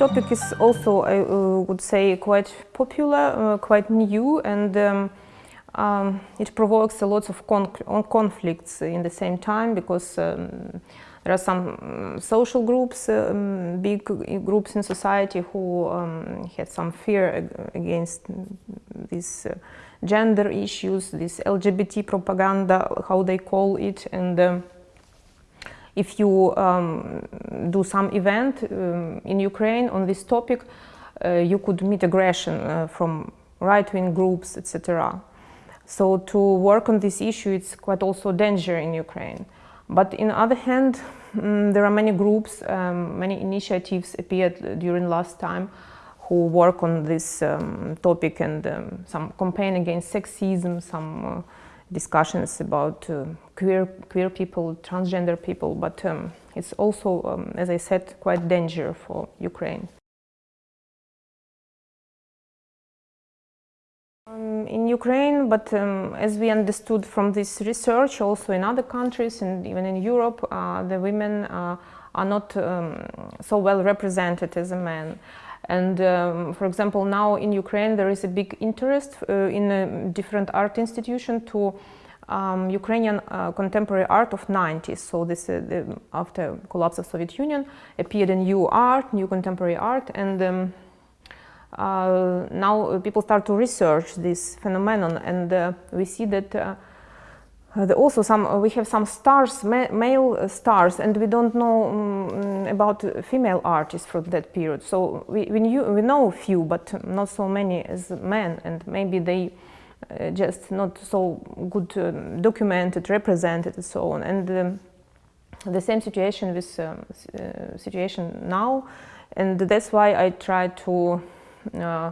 topic is also, I uh, would say, quite popular, uh, quite new, and um, um, it provokes a lot of con conflicts in the same time because um, there are some mm, social groups, um, big groups in society who um, had some fear against these uh, gender issues, this LGBT propaganda, how they call it, and um, if you um, do some event um, in Ukraine on this topic, uh, you could meet aggression uh, from right-wing groups, etc. So to work on this issue, it's quite also danger in Ukraine. But in other hand, um, there are many groups, um, many initiatives appeared during last time who work on this um, topic and um, some campaign against sexism, some uh, discussions about uh, queer, queer people, transgender people, but um, it's also, um, as I said, quite danger for Ukraine. Um, in Ukraine, but um, as we understood from this research, also in other countries and even in Europe, uh, the women uh, are not um, so well represented as a men. And um, for example, now in Ukraine, there is a big interest uh, in different art institution to um, Ukrainian uh, contemporary art of 90s. So this, uh, the, after collapse of Soviet Union, appeared a new art, new contemporary art, and um, uh, now people start to research this phenomenon, and uh, we see that uh, also some uh, we have some stars ma male stars and we don't know um, about female artists from that period. So we, we, knew, we know a few but not so many as men and maybe they uh, just not so good um, documented represented and so on. And um, the same situation with um, uh, situation now and that's why I try to uh,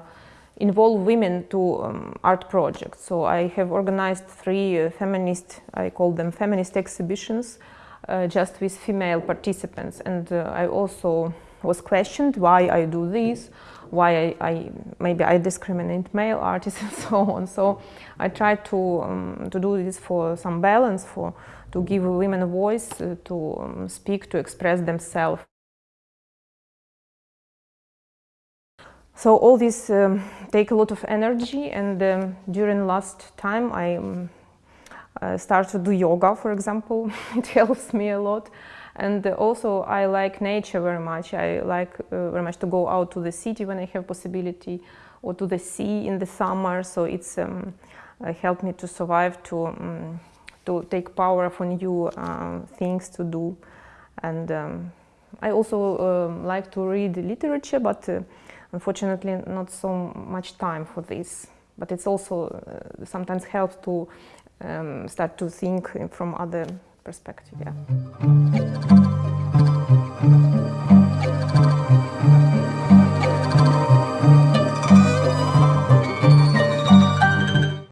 involve women to um, art projects. So I have organized three uh, feminist, I call them feminist exhibitions, uh, just with female participants. And uh, I also was questioned why I do this, why I, I, maybe I discriminate male artists and so on. So I try to um, to do this for some balance, for to give women a voice, uh, to um, speak, to express themselves. So all this um, take a lot of energy and um, during last time I um, uh, started to do yoga, for example. it helps me a lot. And also I like nature very much. I like uh, very much to go out to the city when I have possibility or to the sea in the summer. So it's um, uh, helped me to survive, to, um, to take power for new uh, things to do. And um, I also like to read literature, but uh, Unfortunately, not so much time for this, but it's also uh, sometimes helps to um, start to think from other perspective. Yeah.